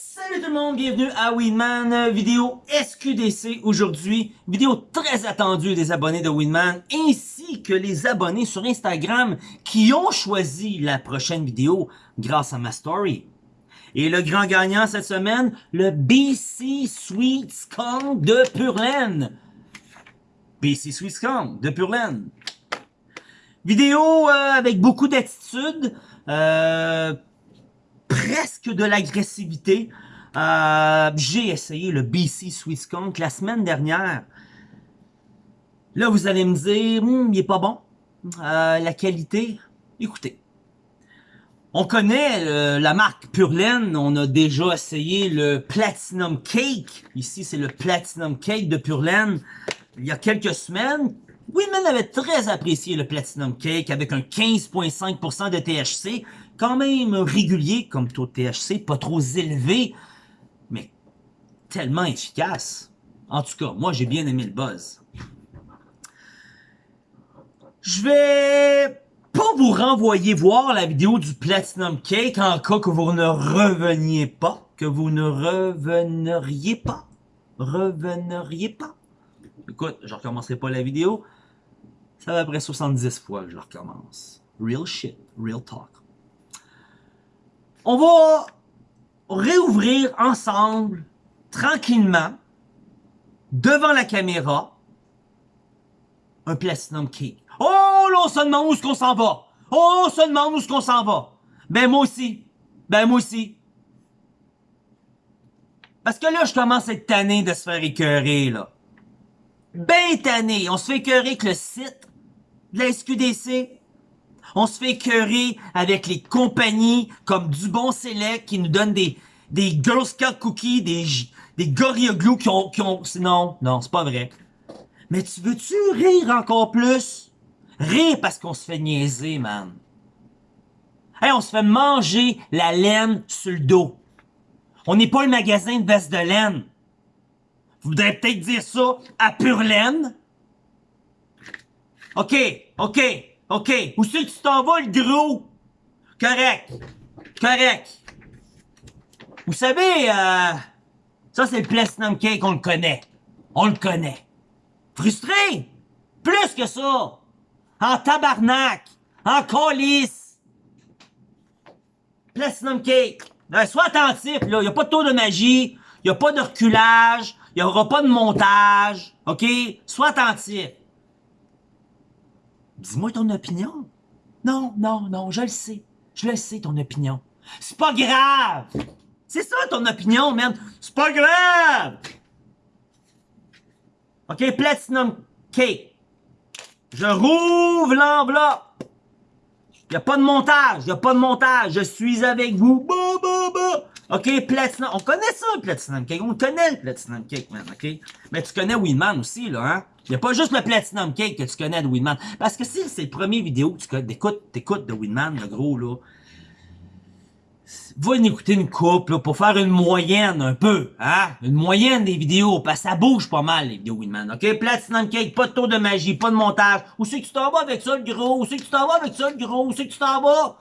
Salut tout le monde, bienvenue à Winman, vidéo SQDC aujourd'hui, vidéo très attendue des abonnés de Winman, ainsi que les abonnés sur Instagram qui ont choisi la prochaine vidéo grâce à ma story. Et le grand gagnant cette semaine, le BC Sweet Skunk de Purlaine. BC Sweet Skunk de Purlaine. Vidéo euh, avec beaucoup d'attitude, euh, presque de l'agressivité. Euh, J'ai essayé le BC Sweet Skunk la semaine dernière. Là, vous allez me dire, hmm, il est pas bon. Euh, la qualité, écoutez. On connaît la marque Purlaine, on a déjà essayé le Platinum Cake. Ici, c'est le Platinum Cake de Purlaine. Il y a quelques semaines, Women avait très apprécié le Platinum Cake avec un 15,5% de THC, quand même régulier comme taux de THC, pas trop élevé, mais tellement efficace. En tout cas, moi j'ai bien aimé le buzz. Je vais pas vous renvoyer voir la vidéo du Platinum Cake en cas que vous ne reveniez pas, que vous ne reveneriez pas, reveneriez pas. Écoute, je recommencerai pas la vidéo. Ça va après 70 fois que je recommence. Real shit, real talk. On va réouvrir ensemble, tranquillement, devant la caméra, un Platinum Cake. Oh, là, on se demande où est-ce qu'on s'en va. Oh, on se demande où est-ce qu'on s'en va. Ben, moi aussi. Ben, moi aussi. Parce que là, je commence à être tanné de se faire écœurer, là. Ben tanné. On se fait écœurer avec le site de la SQDC. On se fait écœurer avec les compagnies comme Dubon Select qui nous donnent des, des Girl Scout Cookies, des, des Gorilla Glue qui ont, qui ont... Non, non, c'est pas vrai. Mais tu veux-tu rire encore plus? Rire parce qu'on se fait niaiser, man. Hey, on se fait manger la laine sur le dos. On n'est pas le magasin de veste de laine. Vous voudrez peut-être dire ça à pure laine? OK, OK, OK. Où c'est que tu t'en vas, le gros? Correct. Correct. Vous savez, euh, ça c'est le Platinum Cake, on le connaît. On le connaît. Frustré? Plus que ça. En tabarnak. En colis. Platinum Cake. Ben, sois attentif, là. Y a pas de tour de magie. Y a pas de reculage. Y aura pas de montage. OK? Sois attentif. Dis-moi ton opinion. Non, non, non, je le sais. Je le sais, ton opinion. C'est pas grave! C'est ça, ton opinion, man! C'est pas grave! OK, Platinum Cake. Je rouvre l'enveloppe. Y a pas de montage, y a pas de montage. Je suis avec vous. OK, Platinum. On connaît ça, Platinum Cake. On connaît le Platinum Cake, man, OK? Mais tu connais Winman aussi, là, hein? Il n'y a pas juste le Platinum Cake que tu connais de Winman. Parce que si c'est le premier vidéo que tu écoutes, t'écoutes de Winman, le gros, là, va en écouter une coupe, là, pour faire une moyenne, un peu, hein? Une moyenne des vidéos, parce que ça bouge pas mal, les vidéos Winman, OK? Platinum Cake, pas de tour de magie, pas de montage. Où c'est que tu t'en vas avec ça, le gros? Où c'est que tu t'en vas avec ça, le gros? Où c'est que tu t'en vas?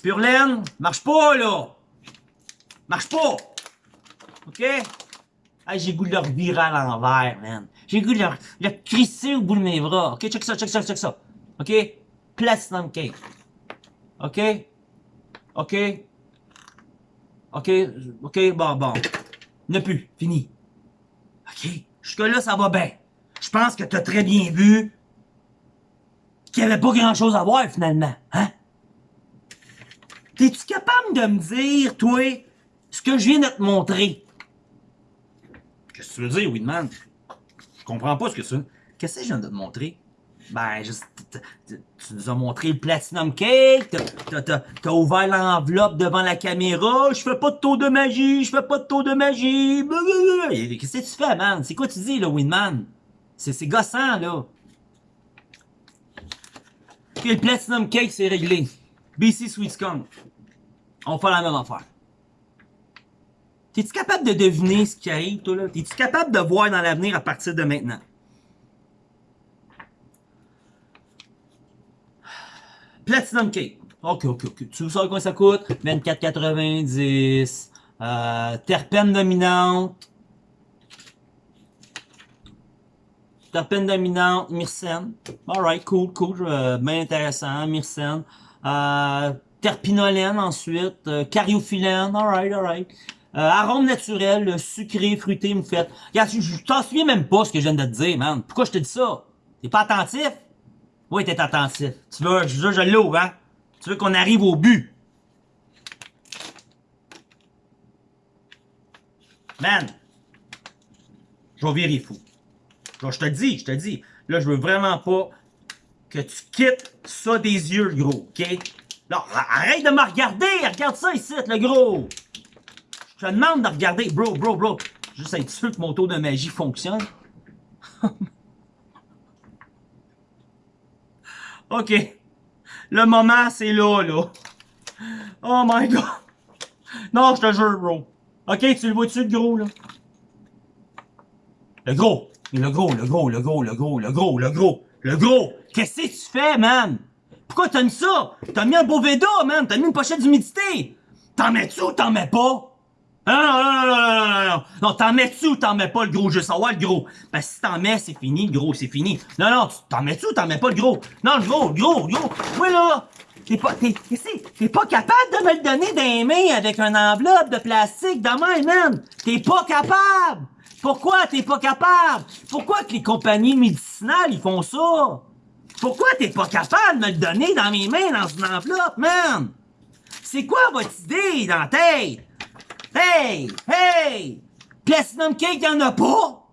Pure laine, marche pas, là! Marche pas! OK? Hey, j'ai goût de le revirer à l'envers, man. J'ai goût de le, le crisser au bout de mes bras. OK, check ça, check ça, check ça. OK? Platinum cake. OK? OK? OK? OK, bon, bon. Ne plus. Fini. OK? Jusque-là, ça va bien. Je pense que t'as très bien vu qu'il y avait pas grand-chose à voir, finalement. Hein? T'es-tu capable de me dire, toi, ce que je viens de te montrer? Qu'est-ce que tu veux dire, Winman? Je comprends pas ce que c'est. Qu'est-ce que je viens de te montrer? Ben, juste, tu nous as montré le Platinum Cake, t'as ouvert l'enveloppe devant la caméra, je fais pas de tour de magie, je fais pas de tour de magie, Qu'est-ce que tu fais, man? C'est quoi tu dis, là, Winman? C'est gossant, là. Ok, le Platinum Cake, c'est réglé. BC Sweet Skunk. On fait la même affaire. T'es-tu capable de deviner ce qui arrive, toi, là? T'es-tu capable de voir dans l'avenir à partir de maintenant? Platinum Cake. Ok, ok, ok. Tu sais combien ça coûte? 24,90. Euh, terpène dominante. Terpène dominante, myrcène. Alright, cool, cool, euh, bien intéressant, myrcène. Euh, terpinolène ensuite, euh, cariophyllène, alright, alright. Euh, arôme naturel, sucré, fruité, moufette. Regarde, je, je t'en souviens même pas ce que je viens de te dire, man. Pourquoi je te dis ça? T'es pas attentif? Oui, t'es attentif. Tu veux, je, je l'ouvre, hein? Tu veux qu'on arrive au but? Man! Je vais virer fou. Je, je te dis, je te dis. Là, je veux vraiment pas que tu quittes ça des yeux, gros, ok? Là, arrête de me regarder! Regarde ça ici, le gros! Je te demande de regarder. Bro, bro, bro. Juste être sûr que mon tour de magie fonctionne. ok. Le moment, c'est là, là. Oh my god. Non, je te jure, bro. Ok, tu le vois-tu, le gros, là? Le gros. Le gros, le gros, le gros, le gros, le gros, le gros. Le gros. Qu'est-ce que tu fais, man? Pourquoi t'as mis ça? T'as mis un beau Veda, man. T'as mis une pochette d'humidité. T'en mets-tu ou t'en mets pas? Non, non, non, non, non, non, non, non, t'en mets-tu ou t'en mets pas le gros? Je veux savoir le gros. Ben, si t'en mets, c'est fini, le gros, c'est fini. Non, non, t'en mets-tu ou t'en mets pas le gros? Non, le gros, le gros, le gros. Oui, là, t'es pas, t'es, t'es pas capable de me le donner les mains avec une enveloppe de plastique de même, man. T'es pas capable. Pourquoi t'es pas capable? Pourquoi que les compagnies médicinales, ils font ça? Pourquoi t'es pas capable de me le donner dans mes mains dans une enveloppe, man? C'est quoi votre idée dans tête? Hey! Hey! Platinum Cake, y'en a pas!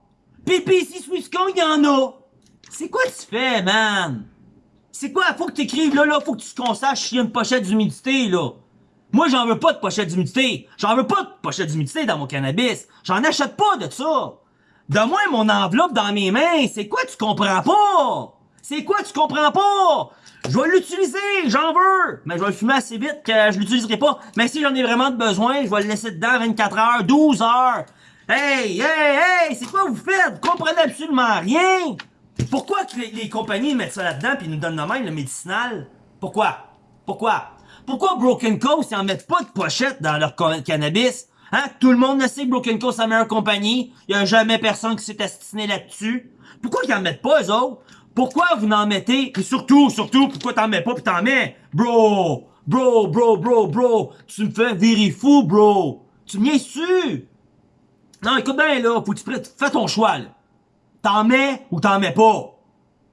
PPC Swiss Kong, y'en a! C'est quoi tu fais, man? C'est quoi? Faut que t'écrives là, là, faut que tu te consaches y a une pochette d'humidité, là. Moi, j'en veux pas de pochette d'humidité. J'en veux pas de pochette d'humidité dans mon cannabis. J'en achète pas de ça. Donne-moi mon enveloppe dans mes mains. C'est quoi tu comprends pas? C'est quoi tu comprends pas? Je vais l'utiliser, j'en veux, mais je vais le fumer assez vite que je l'utiliserai pas. Mais si j'en ai vraiment besoin, je vais le laisser dedans 24 heures, 12 heures. Hey, hey, hey, c'est quoi vous faites? Vous comprenez absolument rien. Pourquoi que les, compagnies mettent ça là-dedans puis nous donnent de même le médicinal? Pourquoi? Pourquoi? Pourquoi Broken Coast, ils en mettent pas de pochette dans leur cannabis? Hein? Tout le monde le sait Broken Coast, c'est la meilleure compagnie. Il y a jamais personne qui s'est astiné là-dessus. Pourquoi ils en mettent pas, eux autres? Pourquoi vous n'en mettez? Et surtout, surtout, pourquoi t'en mets pas pis t'en mets? Bro! Bro, bro, bro, bro! Tu me fais virer fou, bro! Tu me su? Non, écoute bien, là, faut que tu fais ton choix, là. T'en mets ou t'en mets pas?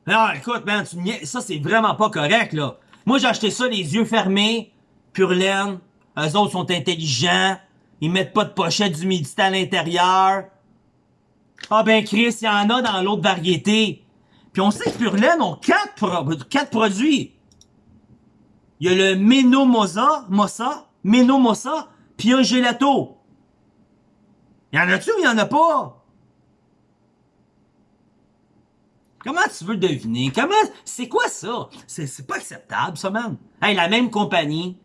Non, écoute, man, tu me ça, c'est vraiment pas correct, là. Moi, j'ai acheté ça les yeux fermés, pur laine. Eux autres sont intelligents. Ils mettent pas de pochette d'humidité à l'intérieur. Ah ben, Chris, il y en a dans l'autre variété. Puis on sait que Purlaine ont quatre, pro quatre produits. Il y a le Menomosa, Mossa, Menomosa, puis un gelato. Y en a-tu ou y en a pas? Comment tu veux deviner? Comment, c'est quoi ça? C'est pas acceptable, ça, man. Hey, la même compagnie,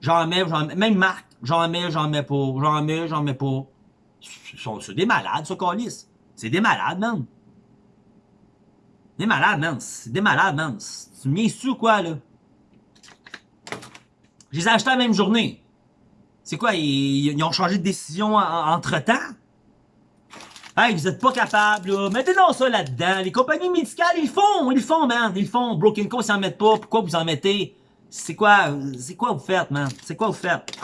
j'en mets, même marque, j'en mets, j'en mets pas, j'en mets, j'en mets pas. C'est des malades, ça, Calis. C'est des malades, man. Des malades, man. Des malades, man. Tu me ou quoi, là? Je les ai achetés la même journée. C'est quoi, ils, ont changé de décision entre-temps? Hey, vous êtes pas capable, là. Mettez donc ça là-dedans. Les compagnies médicales, ils font, ils font, man. Ils font. Broken Co, ils en mettent pas. Pourquoi vous en mettez? C'est quoi, c'est quoi vous faites, man? C'est quoi vous faites?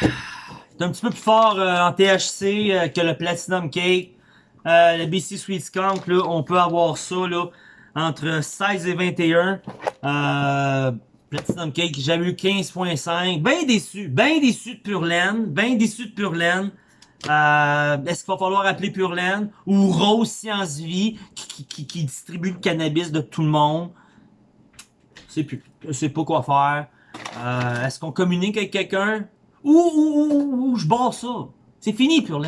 C'est un petit peu plus fort euh, en THC euh, que le Platinum Cake. Euh, le BC Sweet Skunk, là, on peut avoir ça là, entre 16 et 21. Euh, Platinum Cake, j'avais eu 15.5. Bien déçu, bien déçu de Pure Laine, bien déçu de Pure Laine. Euh, Est-ce qu'il va falloir appeler Pure Laine ou Rose Science Vie qui, qui, qui, distribue le cannabis de tout le monde? Je sais plus, sais pas quoi faire. Euh, Est-ce qu'on communique avec quelqu'un? Ou, ou, ou, ou, je barre ça? C'est fini, Pure.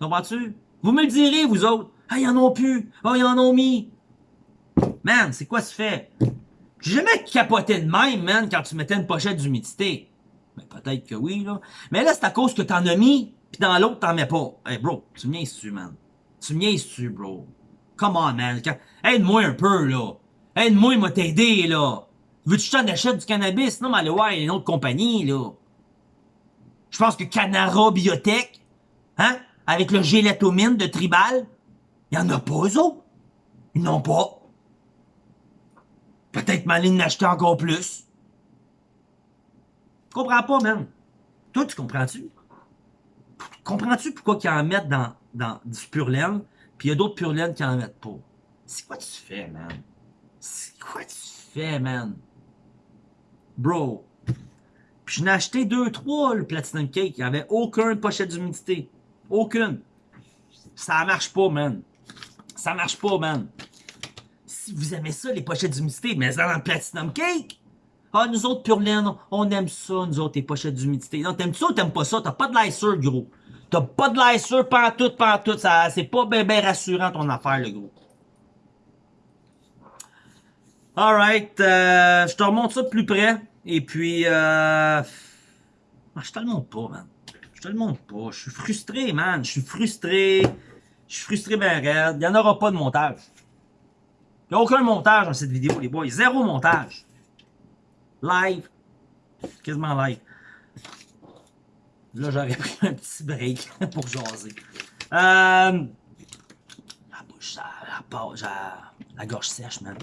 Comprends-tu? Vous me le direz, vous autres. Ah, ils en ont plus. Ah, ils en ont mis. Man, c'est quoi ce fait? J'ai jamais capoté de même, man, quand tu mettais une pochette d'humidité. Mais peut-être que oui, là. Mais là, c'est à cause que t'en as mis, pis dans l'autre, t'en mets pas. Hey, bro, tu me niaises-tu, man? Tu me niaises-tu, bro? Come on, man. Aide-moi un peu, là. Aide-moi, il m'a t'aider, là. Veux-tu que je t'en achète du cannabis? Non, mais allez a une autre compagnie, là. Je pense que Canara Biotech, hein, avec le gélatomine de Tribal, il y en a pas, eux autres. Ils n'ont pas. Peut-être m'aller en acheter encore plus. Tu comprends pas, man. Toi, tu comprends-tu? Comprends-tu pourquoi qu'ils en mettent dans, dans du pur laine, puis il y a d'autres pur laine qui en mettent pas? C'est quoi tu fais, man? C'est quoi tu fais, man? Bro. Je n'ai acheté deux, trois, le Platinum Cake. Il n'y avait aucune pochette d'humidité. Aucune. Ça marche pas, man. Ça marche pas, man. Si vous aimez ça, les pochettes d'humidité, mais dans le Platinum Cake, ah, nous autres, pur laine, on aime ça, nous autres, les pochettes d'humidité. Non, t'aimes ça ou t'aimes pas ça? T'as pas de lisseur, gros. T'as pas de lisseur, pantoute, pantoute. Ça, c'est pas bien rassurant, ton affaire, le gros. Alright, euh, je te remonte ça de plus près. Et puis, euh, je te le montre pas, man. Je te le montre pas. Je suis frustré, man. Je suis frustré. Je suis frustré ben raide. Il n'y en aura pas de montage. Il n'y a aucun montage dans cette vidéo, les boys. Zéro montage. Live. Quasiment live. Là, j'aurais pris un petit break pour jaser. Euh, la bouche, la, la, la gorge sèche, man.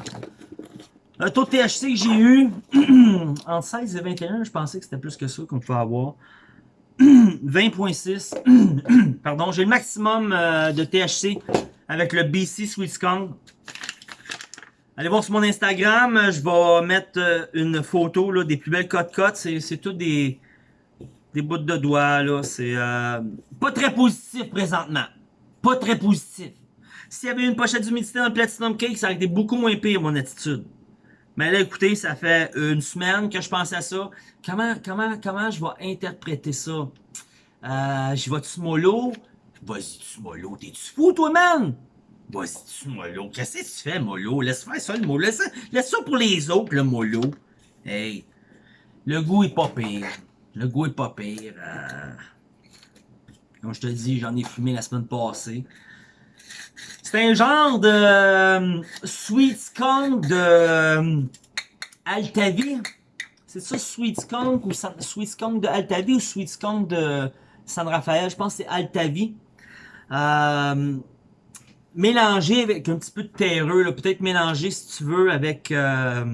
Le taux de THC que j'ai eu, entre 16 et 21, je pensais que c'était plus que ça qu'on pouvait avoir. 20.6. Pardon, j'ai le maximum euh, de THC avec le BC Sweet Skunk. Allez voir sur mon Instagram, je vais mettre euh, une photo des plus belles cotes-cotes. C'est tout des, des bouts de doigts. là. C'est euh, pas très positif présentement. Pas très positif. S'il y avait une pochette d'humidité dans le Platinum Cake, ça aurait été beaucoup moins pire, mon attitude. Mais là, écoutez, ça fait une semaine que je pense à ça. Comment, comment, comment je vais interpréter ça? Euh, je vais-tu mollo? Vas-y, tu mollo? T'es-tu fou, toi, man? Vas-y, tu mollo? Qu'est-ce que tu fais, mollo? Laisse faire ça, le mollo. Laisse, laisse, ça pour les autres, le mollo. Hey, le goût est pas pire. Le goût est pas pire. Euh... Comme je te dis, j'en ai fumé la semaine passée. C'est un genre de euh, Sweet Skunk de euh, Altavi. C'est ça, Sweet Skunk ou Sweet Skunk de Altavi ou Sweet Skunk de San Rafael? Je pense que c'est Altavi. Euh, mélangé avec un petit peu de terreux. Peut-être mélangé, si tu veux, avec... Euh,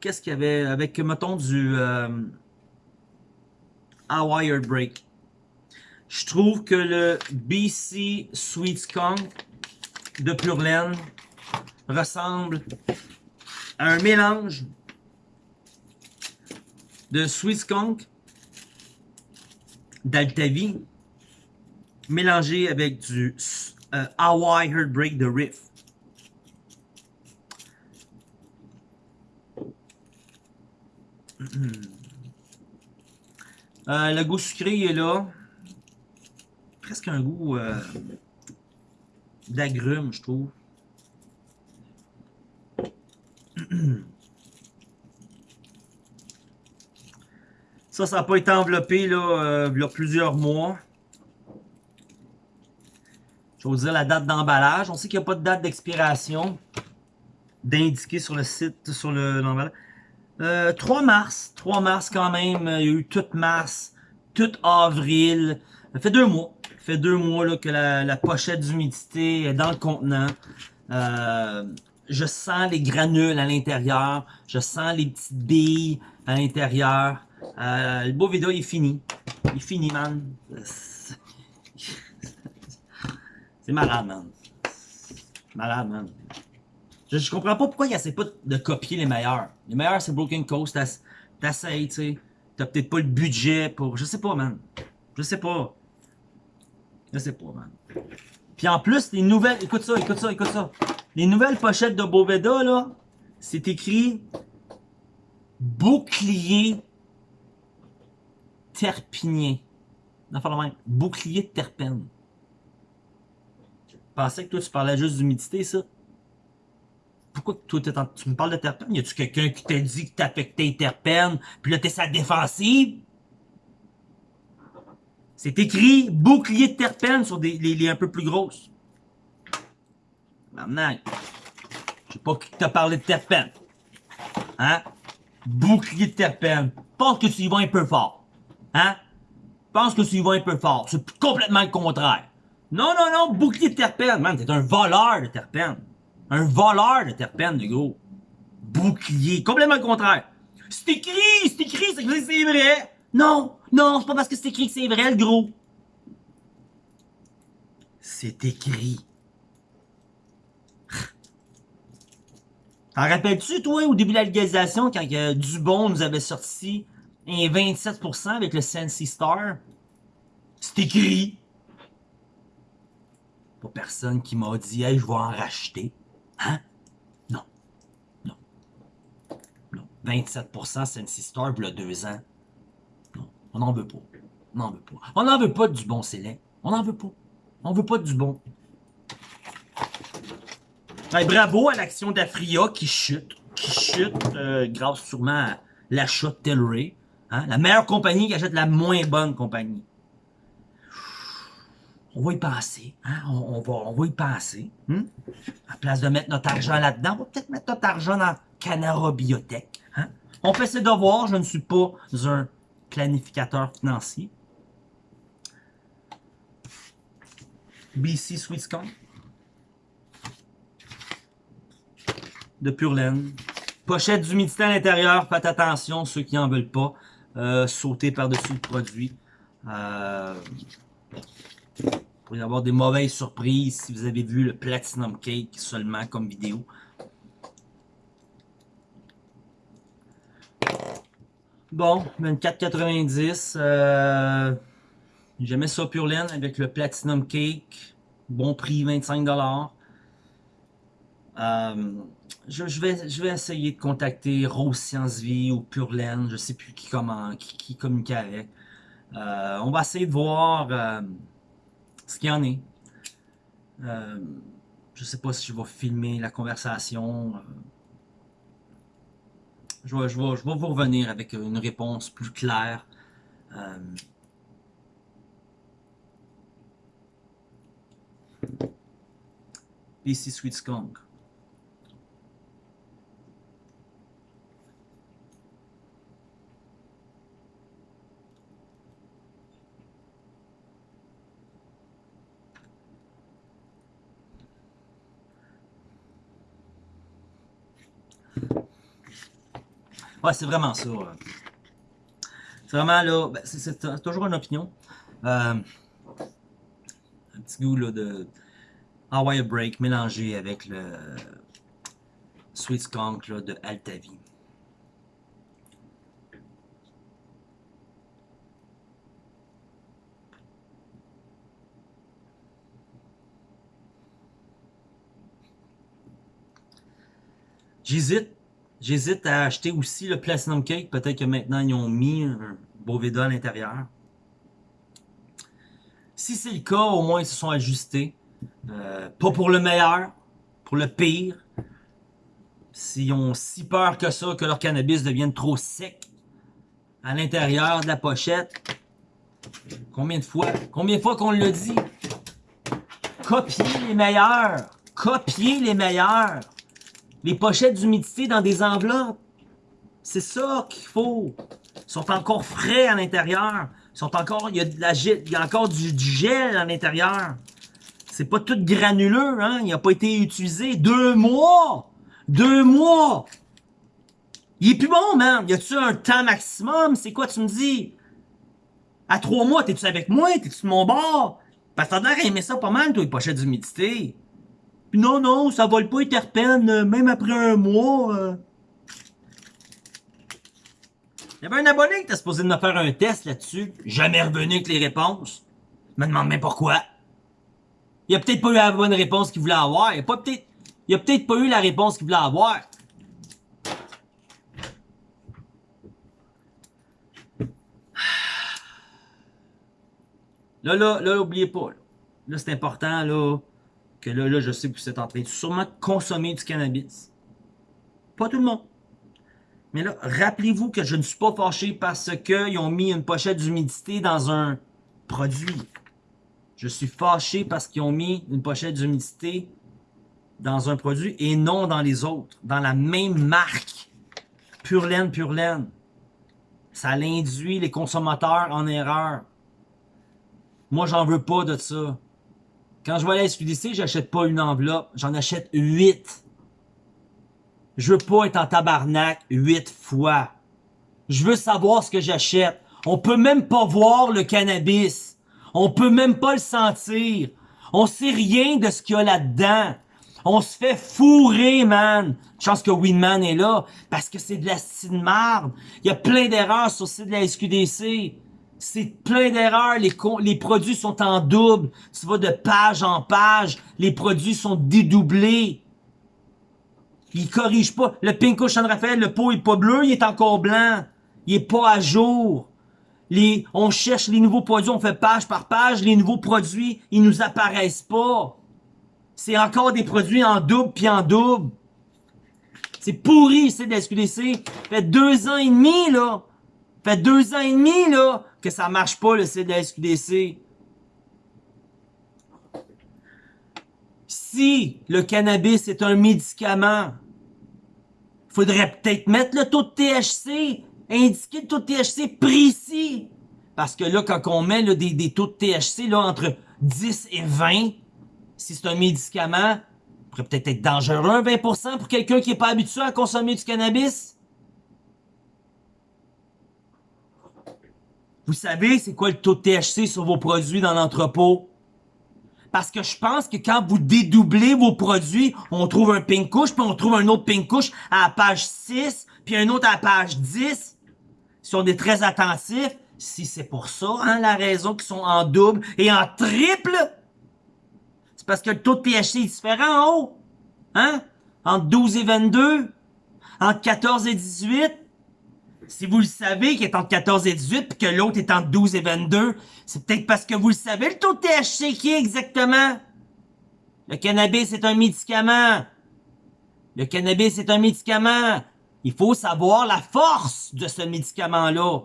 Qu'est-ce qu'il y avait? Avec, mettons, du... Euh, Hawaii Break. Je trouve que le BC Sweet Skunk de Pure Laine ressemble à un mélange de Sweet Skunk d'Altavi mélangé avec du euh, Hawaii Heartbreak de Riff. Euh, le goût sucré est là presque un goût euh, d'agrumes, je trouve. Ça, ça n'a pas été enveloppé là, euh, il y a plusieurs mois. Je vais vous dire la date d'emballage. On sait qu'il n'y a pas de date d'expiration d'indiquer sur le site, sur l'emballage. Le, 3 euh, mars. 3 mars quand même. Il y a eu tout mars, tout avril. Ça fait deux mois fait deux mois là, que la, pochette d'humidité est dans le contenant. Euh, je sens les granules à l'intérieur. Je sens les petites billes à l'intérieur. Euh, le beau vidéo est fini. Il est fini, man. C'est malade, man. Malade, man. Je, je, comprends pas pourquoi il essaie pas de copier les meilleurs. Les meilleurs, c'est Broken Coast. T'essayes, tu sais. T'as peut-être pas le budget pour... Je sais pas, man. Je sais pas. Je sais pas, man. Puis en plus, les nouvelles... Écoute ça, écoute ça, écoute ça. Les nouvelles pochettes de Boveda, là, c'est écrit bouclier terpinien. Enfin, même. Bouclier de terpène. Je pensais que toi, tu parlais juste d'humidité, ça. Pourquoi toi, tu me parles de terpène? Y a-tu quelqu'un qui t'a dit que t'affectais les terpènes, puis là, t'es sa défensive? C'est écrit bouclier de terpènes sur des, les, un peu plus grosses. Maintenant, je sais pas qui t'a parlé de terpènes. Hein? Bouclier de terpènes. Pense que tu y vas un peu fort. Hein? Pense que tu y vas un peu fort. C'est complètement le contraire. Non, non, non, bouclier de terpènes. Man, t'es un voleur de terpènes. Un voleur de terpènes, le gros. Bouclier. Complètement le contraire. C'est écrit, c'est écrit, c'est vrai. Non, non, c'est pas parce que c'est écrit que c'est vrai, le gros. C'est écrit. T'en rappelles-tu, toi, au début de la légalisation, quand Dubon nous avait sorti un 27% avec le Sensi Star? C'est écrit. Pas personne qui m'a dit, hey, je vais en racheter. Hein? Non. Non. Non. 27% Sensi Star, il y a deux ans. On n'en veut pas. On n'en veut pas. On n'en veut pas du bon Célèbre. On n'en veut pas. On veut pas du bon. Ben, bravo à l'action d'Afria qui chute. Qui chute euh, grâce sûrement à l'achat de Telray. Hein? La meilleure compagnie qui achète la moins bonne compagnie. On va y penser. Hein? On, va, on va y penser. Hein? À place de mettre notre argent là-dedans, on va peut-être mettre notre argent dans Canara Biotech. Hein? On fait ses devoirs. Je ne suis pas un planificateur financier. BC Sweet de pure laine. Pochette d'humidité à l'intérieur, faites attention, ceux qui en veulent pas, euh, sauter par-dessus le produit. Euh, pour y avoir des mauvaises surprises si vous avez vu le Platinum Cake seulement comme vidéo. Bon, 24,90. Euh, J'aimais ça pure laine avec le Platinum Cake. Bon prix, 25$. Euh, je, vais, je vais essayer de contacter Rose Science Vie ou Pure Laine. Je sais plus qui, comment, qui, communique avec. Euh, on va essayer de voir euh, ce qu'il y en est. Euh, je sais pas si je vais filmer la conversation. Je vais, je, vais, je vais vous revenir avec une réponse plus claire. PC Sweet Skunk. Ouais, c'est vraiment ça. C'est vraiment là, ben, c'est toujours une opinion. Euh, un petit goût là, de Hawaii Break mélangé avec le Sweet Skunk là, de Altavi. J'hésite. J'hésite à acheter aussi le Platinum Cake. Peut-être que maintenant, ils ont mis un Boveda à l'intérieur. Si c'est le cas, au moins, ils se sont ajustés. Euh, pas pour le meilleur, pour le pire. S'ils ont si peur que ça, que leur cannabis devienne trop sec à l'intérieur de la pochette. Combien de fois? Combien de fois qu'on le dit? Copier les meilleurs! Copier les meilleurs! Les pochettes d'humidité dans des enveloppes. C'est ça qu'il faut. Ils sont encore frais à l'intérieur. sont encore, il y a la il encore du, gel à l'intérieur. C'est pas tout granuleux, hein. Il n'a pas été utilisé. Deux mois! Deux mois! Il est plus bon, man. Y a-tu un temps maximum? C'est quoi tu me dis? À trois mois, t'es-tu avec moi? T'es-tu de mon bord? Parce que t'as l'air ça pas mal, toi, les pochettes d'humidité non, non, ça vole pas les terpènes, euh, même après un mois. Euh. Il y avait un abonné qui était supposé de me faire un test là-dessus. Jamais revenu avec les réponses. Je me demande même pourquoi. Il a peut-être pas eu la bonne réponse qu'il voulait avoir. Il a peut-être il a peut-être pas eu la réponse qu'il voulait avoir. Là, là, là, oubliez pas. Là c'est important, là là, là, je sais que vous êtes en train de sûrement consommer du cannabis. Pas tout le monde. Mais là, rappelez-vous que je ne suis pas fâché parce qu'ils ont mis une pochette d'humidité dans un produit. Je suis fâché parce qu'ils ont mis une pochette d'humidité dans un produit et non dans les autres. Dans la même marque. pure laine, pure laine. Ça l'induit les consommateurs en erreur. Moi, j'en veux pas de ça. Quand je vais à la SQDC, j'achète pas une enveloppe, j'en achète huit. Je veux pas être en tabarnak huit fois. Je veux savoir ce que j'achète. On peut même pas voir le cannabis. On peut même pas le sentir. On sait rien de ce qu'il y a là-dedans. On se fait fourrer, man. Chance que Winman est là, parce que c'est de la de marde. Il y a plein d'erreurs sur le site de la SQDC. C'est plein d'erreurs. Les, les produits sont en double. Tu vas de page en page. Les produits sont dédoublés. Il corrige pas. Le Pinko San Rafael, le pot est pas bleu, il est encore blanc. Il est pas à jour. Les, on cherche les nouveaux produits, on fait page par page. Les nouveaux produits, ils nous apparaissent pas. C'est encore des produits en double puis en double. C'est pourri, c'est de. Fait deux ans et demi, là. Fait deux ans et demi, là, que ça marche pas, le site de la SQDC. Si le cannabis est un médicament, faudrait peut-être mettre le taux de THC, indiquer le taux de THC précis. Parce que là, quand on met des, des, taux de THC là, entre 10 et 20, si c'est un médicament, pourrait peut-être être dangereux 20% pour quelqu'un qui n'est pas habitué à consommer du cannabis. Vous savez c'est quoi le taux de THC sur vos produits dans l'entrepôt? Parce que je pense que quand vous dédoublez vos produits, on trouve un pink couche, puis on trouve un autre pink couche à la page 6, puis un autre à la page 10. Si on est très attentif, si c'est pour ça, hein, la raison qu'ils sont en double et en triple, c'est parce que le taux de THC est différent en haut. Hein? Entre 12 et 22, entre 14 et 18, si vous le savez qu'il est entre 14 et 18 puis que l'autre est entre 12 et 22, c'est peut-être parce que vous le savez le taux de THC qui est exactement? Le cannabis est un médicament. Le cannabis est un médicament. Il faut savoir la force de ce médicament-là.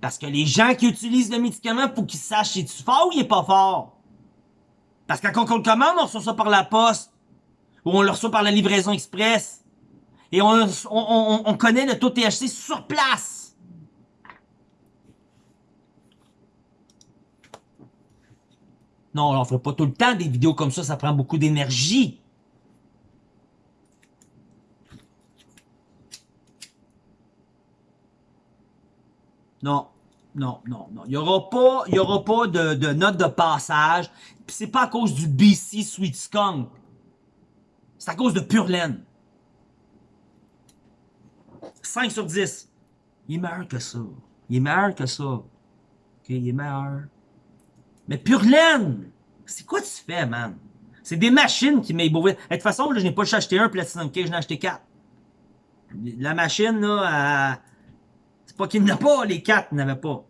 Parce que les gens qui utilisent le médicament, faut qu'ils sachent si tu fort ou il est pas fort? Parce que quand on le commande, on reçoit ça par la poste. Ou on le reçoit par la livraison express. Et on, connaît le taux THC sur place. Non, on ne fait pas tout le temps des vidéos comme ça, ça prend beaucoup d'énergie. Non, non, non, non. Il n'y aura pas, pas de, de note de passage. Puis c'est pas à cause du BC Sweet Skunk. C'est à cause de Pure. 5 sur 10. Il est meilleur que ça. Il est meilleur que ça. OK, il est meilleur. Mais pure laine! C'est quoi tu fais, man? C'est des machines qui m'aident. De toute façon, je n'ai pas acheté un Platinum Cake, j'en ai acheté 4. La machine, là, c'est pas qu'il n'y a pas, les 4 n'avaient pas.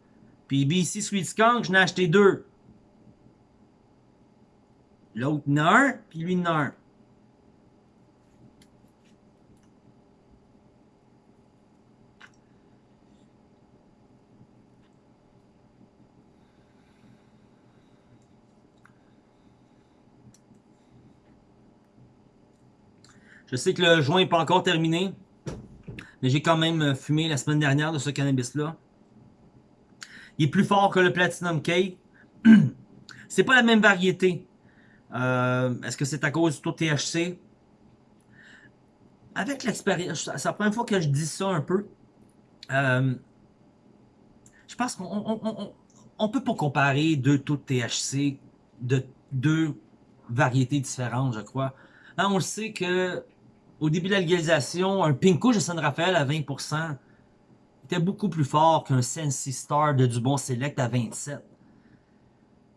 Puis BC Sweet Skunk, j'en ai acheté 2. L'autre en a un, puis lui en a un. Je sais que le joint n'est pas encore terminé. Mais j'ai quand même euh, fumé la semaine dernière de ce cannabis-là. Il est plus fort que le Platinum Cake. c'est pas la même variété. Euh, est-ce que c'est à cause du taux THC? Avec l'expérience, c'est la première fois que je dis ça un peu. Euh, je pense qu'on on, peut pas comparer deux taux de THC de deux variétés différentes, je crois. Hein, on le sait que au début de la légalisation, un Pinko de San Rafael à 20% était beaucoup plus fort qu'un Sensi Star de Dubon Select à 27%.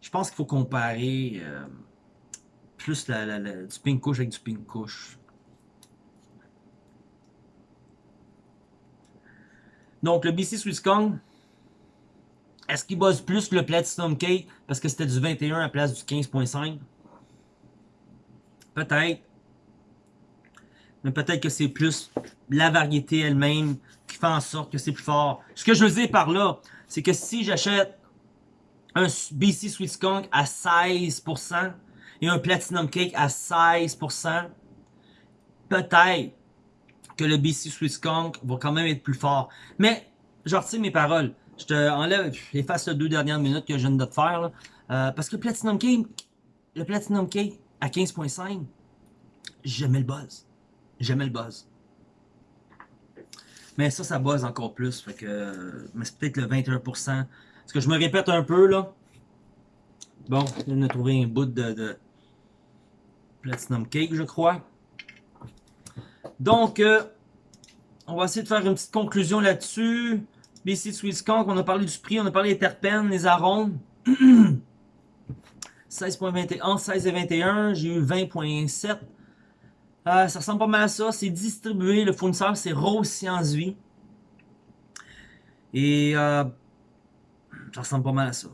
Je pense qu'il faut comparer euh, plus la, du Pink avec du Pink Donc, le BC Swiss Kong, est-ce qu'il bosse plus que le Platinum Cake parce que c'était du 21 à la place du 15.5? Peut-être mais peut-être que c'est plus la variété elle-même qui fait en sorte que c'est plus fort. Ce que je veux dire par là, c'est que si j'achète un BC Sweet Skunk à 16% et un Platinum Cake à 16%, peut-être que le BC Swiss Skunk va quand même être plus fort. Mais, je retire mes paroles. Je te enlève, efface les deux dernières minutes que je viens de te faire. Euh, parce que Platinum Cake, le Platinum Cake à 15.5, j'aimais le buzz. J'aimais le buzz. Mais ça, ça buzz encore plus. Fait que, mais c'est peut-être le 21%. Parce que je me répète un peu, là? Bon, viens de trouver un bout de, de Platinum Cake, je crois. Donc, euh, on va essayer de faire une petite conclusion là-dessus. BC Sweet Skunk, on a parlé du prix, on a parlé des terpènes, les arômes. 16.21, 16 et 21, j'ai eu 20.7. Euh, ça ressemble pas mal à ça. C'est distribué, le fournisseur, c'est Rose Science Vie. Et euh, ça ressemble pas mal à ça.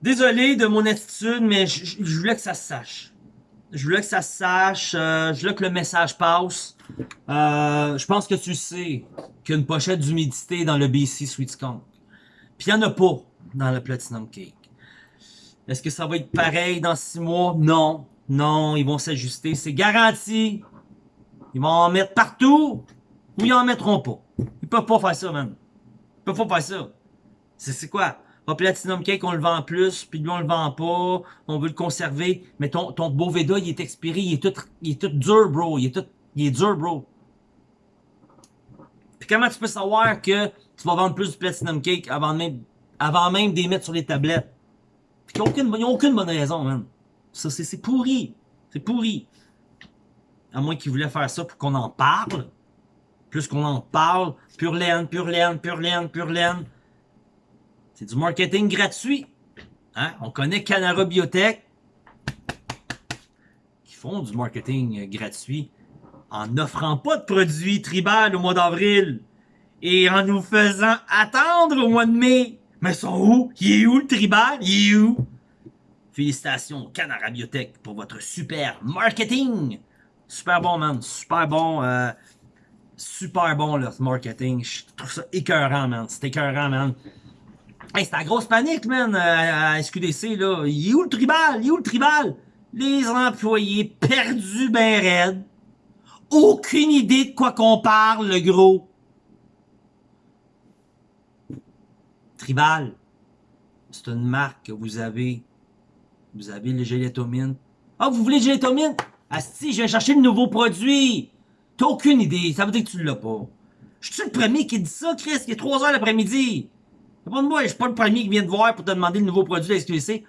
Désolé de mon attitude, mais je, voulais que ça se sache. Je voulais que ça se sache. Euh, je voulais que le message passe. Euh, je pense que tu sais qu'il y a une pochette d'humidité dans le BC Sweet Skunk. Puis il n'y en a pas dans le Platinum Cake. Est-ce que ça va être pareil dans six mois? Non. Non, ils vont s'ajuster. C'est garanti. Ils vont en mettre partout ou ils en mettront pas. Ils peuvent pas faire ça, man. Ils peuvent pas faire ça. C'est quoi? Ah, Platinum Cake, on le vend plus, puis lui, on le vend pas. On veut le conserver. Mais ton, ton Boveda, il est expiré. Il est tout, il est tout dur, bro. Il est tout, il est dur, bro. Puis comment tu peux savoir que tu vas vendre plus de Platinum Cake avant même, avant même de les mettre sur les tablettes? Puis n'y a aucune, aucune bonne raison, man. Ça, c'est pourri. C'est pourri. À moins qu'ils voulaient faire ça pour qu'on en parle. Plus qu'on en parle, pure laine, pure laine, pure laine, pure laine. C'est du marketing gratuit. Hein? On connaît Canara Biotech qui font du marketing gratuit en n'offrant pas de produits tribal au mois d'avril et en nous faisant attendre au mois de mai. Mais sont où? Il est où le tribal? Il est où? Félicitations Canara Biotech pour votre super marketing! Super bon, man. Super bon. Euh, super bon, le marketing. Je trouve ça écœurant, man. C'est écœurant, man. Hey, c'est la grosse panique, man, à, SQDC, là. Il est où le tribal? Il est où le tribal? Les employés perdus ben raides. Aucune idée de quoi qu'on parle, le gros. Tribal, c'est une marque que vous avez vous avez le gélatomine. Ah, vous voulez le gélatomine? si, je vais chercher le nouveau produit. T'as aucune idée. Ça veut dire que tu l'as pas. Je suis le premier qui dit ça, Chris? Il est 3 heures l'après-midi. Pas de moi, je suis pas le premier qui vient te voir pour te demander le nouveau produit de la SQC.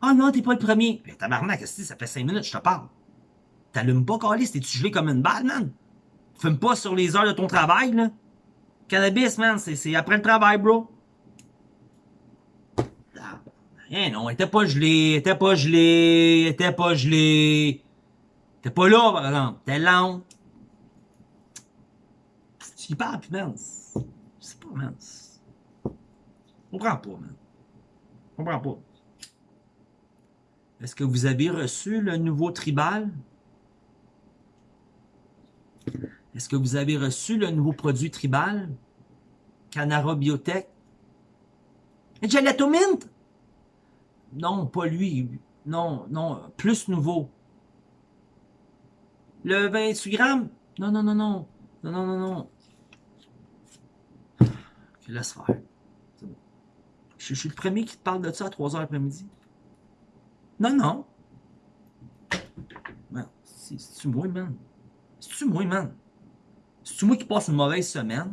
Ah non, t'es pas le premier. Mais tabarnak, ça fait 5 minutes, je te parle. T'allumes pas, Calis, t'es-tu gelé comme une balle, man? Fume pas sur les heures de ton travail, là. Cannabis, man, c'est après le travail, bro. Eh non, elle était pas gelée, elle était pas gelée, elle était pas gelée. T'es pas là, par exemple. T'es lent. Tu y parles, man. C'est pas, man. On comprend pas, man. On comprend pas. Est-ce que vous avez reçu le nouveau tribal? Est-ce que vous avez reçu le nouveau produit tribal? Canara Biotech? Gelato Mint? Non, pas lui. Non, non, plus nouveau. Le 28 grammes? Non, non, non, non. Non, non, non, non. Ok, laisse faire. Je, suis le premier qui te parle de ça à 3h l'après-midi. Non, non. C'est-tu moi, man? C'est-tu moi, man? C'est-tu moi qui passe une mauvaise semaine?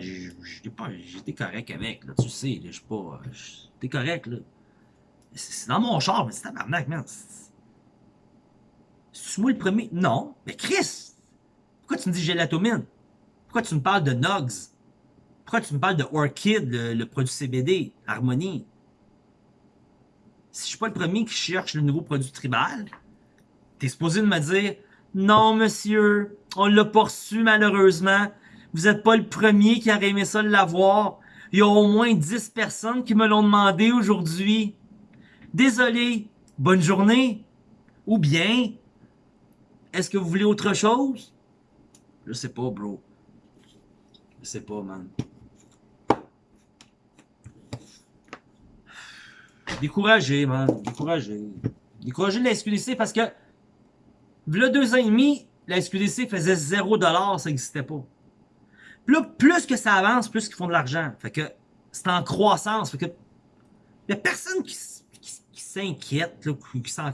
J'étais correct avec, là. Tu sais, je suis pas. J'étais correct, là. C'est dans mon char, mais c'est tabarnak, man. C'est moi le premier? Non. Mais Chris! Pourquoi tu me dis gélatomine? Pourquoi tu me parles de Nugs? Pourquoi tu me parles de Orchid, le, produit CBD, Harmonie? Si je suis pas le premier qui cherche le nouveau produit tribal, t'es supposé de me dire Non, monsieur, on l'a reçu malheureusement. Vous n'êtes pas le premier qui aurait aimé ça l'avoir. Il y a au moins 10 personnes qui me l'ont demandé aujourd'hui. Désolé, bonne journée. Ou bien, est-ce que vous voulez autre chose? Je sais pas, bro. Je sais pas, man. Découragé, man. Découragé. Découragé de la SQDC parce que V'là deux ans et demi, la SQDC faisait 0$, ça n'existait pas. Là, plus que ça avance, plus qu'ils font de l'argent. Fait que c'est en croissance. Fait que y a personne qui, s'inquiète, qui s'en...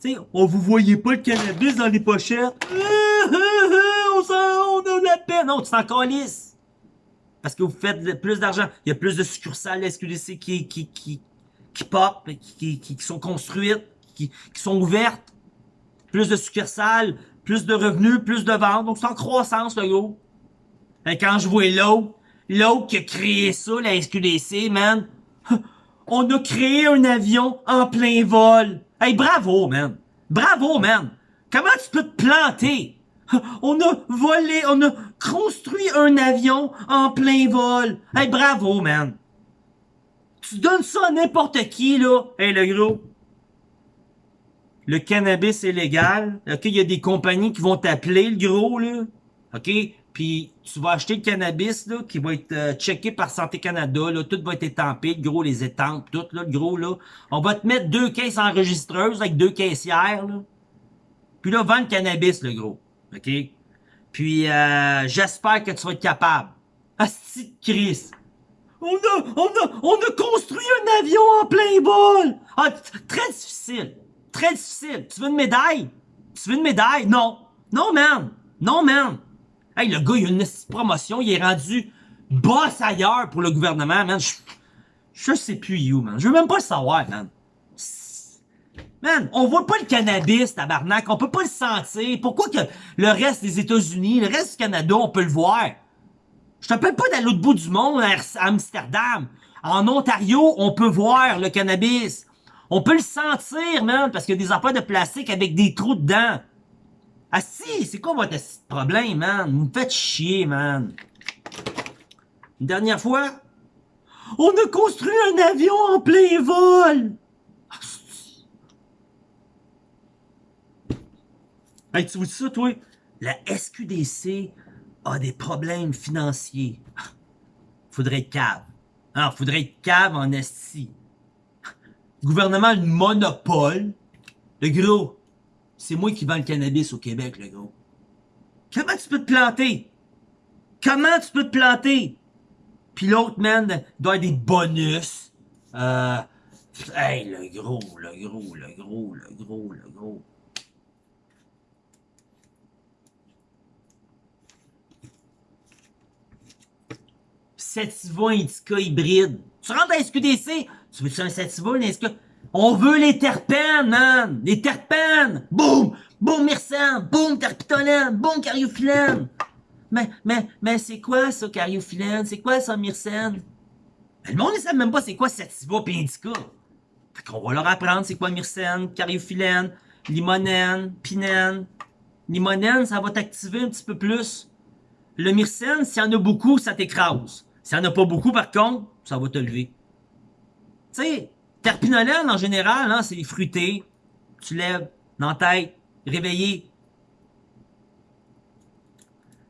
Tu sais, on vous voyait pas le cannabis dans les pochettes? on, on a la peine. Non, tu t'en calisses. Parce que vous faites plus d'argent. Il y a plus de succursales SQDC qui, qui, qui, qui pop, qui, qui, qui sont construites, qui, qui sont ouvertes. Plus de succursales, plus de revenus, plus de ventes. Donc c'est en croissance, le gros. Et quand je vois l'autre, l'autre qui a créé ça, la SQDC, man. On a créé un avion en plein vol. Hey, bravo, man. Bravo, man. Comment tu peux te planter? On a volé, on a construit un avion en plein vol. Hey, bravo, man. Tu donnes ça à n'importe qui, là. Hey, le gros. Le cannabis est légal. OK, il y a des compagnies qui vont t'appeler, le gros, là. OK? Puis tu vas acheter le cannabis, là, qui va être euh, checké par Santé Canada, là. Tout va être étampé, le gros, les étampes, tout, là, le gros, là. On va te mettre deux caisses enregistreuses avec deux caissières, là. Puis là, vends le cannabis, le gros. OK? Puis, euh, j'espère que tu vas être capable. Asti de Chris. On a, on a, on a construit un avion en plein vol. Ah, très difficile. Très difficile. Tu veux une médaille? Tu veux une médaille? Non. Non, man. Non, man. Hey, le gars, il a une promotion. Il est rendu boss ailleurs pour le gouvernement, man. Je, je sais plus you, man. Je veux même pas le savoir, man. Man, on voit pas le cannabis, tabarnak. On peut pas le sentir. Pourquoi que le reste des États-Unis, le reste du Canada, on peut le voir? Je t'appelle pas d'aller l'autre bout du monde, à Amsterdam. En Ontario, on peut voir le cannabis. On peut le sentir, man, parce qu'il y a des affaires de plastique avec des trous dedans. Ah si, c'est quoi votre problème, man? Vous me faites chier, man. Une dernière fois, on a construit un avion en plein vol. Hey, tu vois ça, toi? La SQDC a des problèmes financiers. Faudrait être cave. Ah, faudrait être cave en esti. Gouvernement, le monopole. Le gros, c'est moi qui vends le cannabis au Québec, le gros. Comment tu peux te planter? Comment tu peux te planter? Puis l'autre, man, doit avoir des bonus. Euh, hey, le gros, le gros, le gros, le gros, le gros. Sativa Indica hybride. Tu rentres à SQDC, tu veux-tu un Sativa, un Indica? On veut les terpènes, man! Les terpènes! Boum! Boum myrcène! Boum terpitolène! Boum cariophyllène! Mais, mais, mais c'est quoi ça, cariophyllène? C'est quoi ça, myrcène? le monde ne sait même pas c'est quoi sativa pis indica. Fait qu'on va leur apprendre c'est quoi myrcène, cariophyllène, limonène, pinène. Limonène, ça va t'activer un petit peu plus. Le myrcène, s'il y en a beaucoup, ça t'écrase. S'il n'y en a pas beaucoup, par contre, ça va te lever. Tu terpinolène, en général, hein, c'est fruité. Tu lèves, dans tête, réveillé.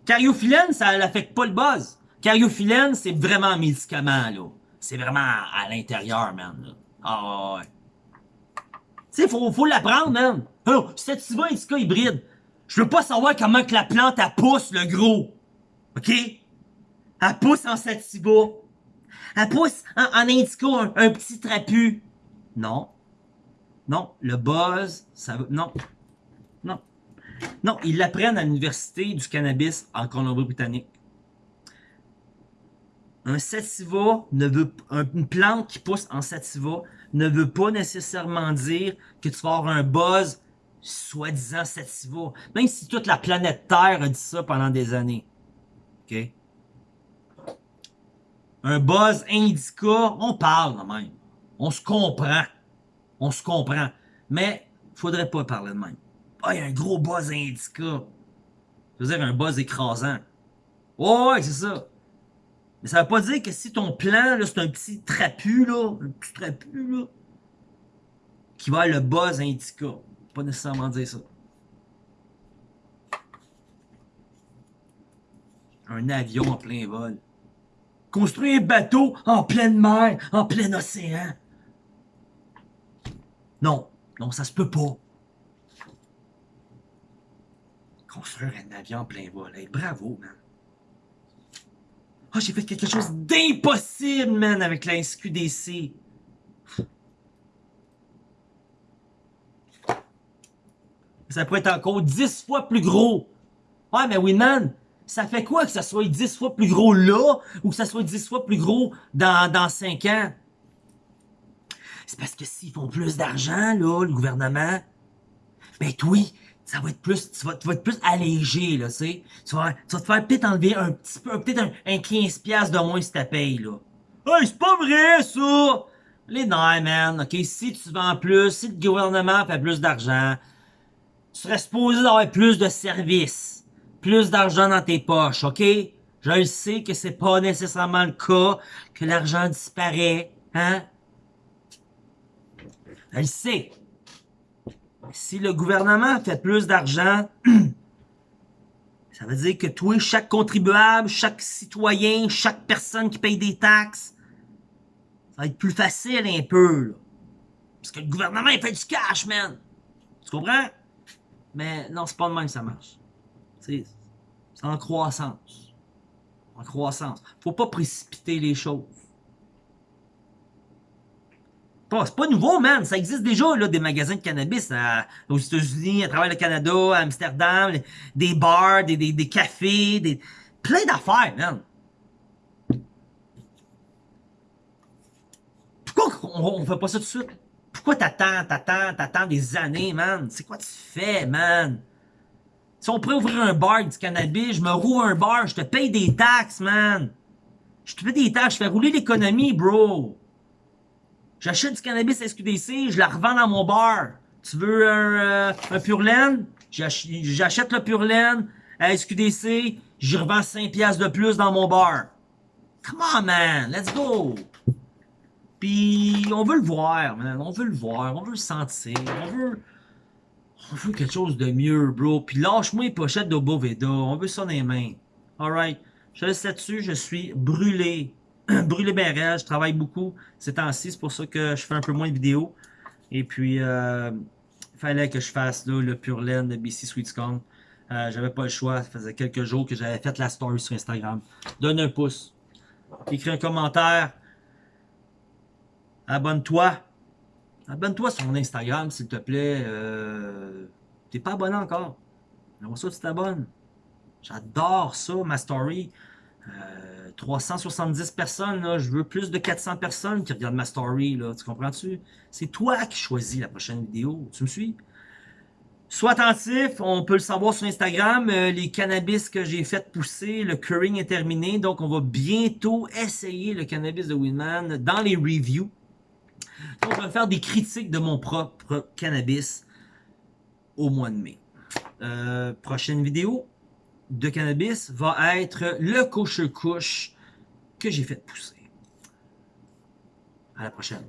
Cariophyllène, ça n'affecte pas le buzz. Cariophyllène, c'est vraiment un médicament, là. C'est vraiment à l'intérieur, man. Ah ouais. Tu sais, faut, faut l'apprendre, man. Oh, sativa indica hybride. Je veux pas savoir comment que la plante, elle pousse, le gros. OK? Elle pousse en sativa. Elle pousse en, en un, petit trapu. Non. Non. Le buzz, ça veut... Non. Non. Non, ils l'apprennent à l'université du cannabis en Colombie-Britannique. Un sativa ne veut... Une plante qui pousse en sativa ne veut pas nécessairement dire que tu vas avoir un buzz soi-disant sativa. Même si toute la planète Terre a dit ça pendant des années. OK? Un buzz indica, on parle quand même. On se comprend. On se comprend. Mais, faudrait pas parler de même. Ah, il y a un gros buzz indica. Ça veut dire un buzz écrasant. Oh, ouais, c'est ça. Mais ça veut pas dire que si ton plan, là, c'est un petit trapu, là, un petit trapu, là, qui va le buzz indica. Pas nécessairement dire ça. Un avion en plein vol. Construire un bateau en pleine mer, en plein océan. Non, non, ça se peut pas. Construire un avion en plein vol. Bravo, man. Ah, j'ai fait quelque chose d'impossible, man, avec la SQDC. Ça pourrait être encore 10 fois plus gros. Ouais, mais Winman, ça fait quoi que ça soit 10 fois plus gros là ou que ça soit 10 fois plus gros dans, dans 5 ans? C'est parce que s'ils font plus d'argent, là, le gouvernement, ben oui, ça va être plus, tu vas, tu vas être plus allégé, là, tu sais. Tu vas, tu vas te faire peut-être enlever un petit peu, peut-être un, un 15$ de moins si ta paye, là. Hey, c'est pas vrai, ça! Les nerfs, man, ok? Si tu vends plus, si le gouvernement fait plus d'argent, tu serais supposé avoir plus de services, plus d'argent dans tes poches, ok? Je le sais que c'est pas nécessairement le cas, que l'argent disparaît, hein? Je le sais. Si le gouvernement fait plus d'argent, ça veut dire que toi, chaque contribuable, chaque citoyen, chaque personne qui paye des taxes, ça va être plus facile un peu, là. Parce que le gouvernement, il fait du cash, man. Tu comprends? Mais non, c'est pas de même que ça marche. C'est en croissance. En croissance. Faut pas précipiter les choses. C'est pas nouveau, man. Ça existe déjà, là, des magasins de cannabis aux États-Unis, à travers le Canada, à Amsterdam, des bars, des, des, cafés, des, plein d'affaires, man. Pourquoi on, on fait pas ça tout de suite? Pourquoi t'attends, t'attends, t'attends des années, man? C'est quoi tu fais, man? Si on pourrait ouvrir un bar du cannabis, je me roule un bar, je te paye des taxes, man. Je te paye des taxes, je fais rouler l'économie, bro. J'achète du cannabis SQDC, je la revends dans mon bar. Tu veux un, euh, un Pure Laine? J'achète le Pure Laine à SQDC, j'y revends 5 piastres de plus dans mon bar. Come on, man, let's go! Puis on veut le voir, man. On veut le voir, on veut le sentir, on veut... On veut quelque chose de mieux, bro. Puis lâche-moi les pochettes de Boveda. On veut ça dans les mains. Alright. Je laisse là-dessus. Je suis brûlé. brûlé ben Je travaille beaucoup ces temps-ci. C'est pour ça que je fais un peu moins de vidéos. Et puis, euh, il fallait que je fasse là, le Pure Laine de BC Sweet Euh, j'avais pas le choix. Ça faisait quelques jours que j'avais fait la story sur Instagram. Donne un pouce. Écris un commentaire. Abonne-toi. Abonne-toi sur mon Instagram, s'il te plaît. Euh, T'es pas abonné encore. J'aimerais ça tu t'abonnes. J'adore ça, ma story. 370 euh, personnes, là, je veux plus de 400 personnes qui regardent ma story, là, tu comprends-tu? C'est toi qui choisis la prochaine vidéo, tu me suis? Sois attentif, on peut le savoir sur Instagram, euh, les cannabis que j'ai fait pousser, le curing est terminé, donc on va bientôt essayer le cannabis de Winman dans les reviews. Donc, je vais faire des critiques de mon propre cannabis au mois de mai. Euh, prochaine vidéo de cannabis va être le couche-couche que j'ai fait pousser. À la prochaine.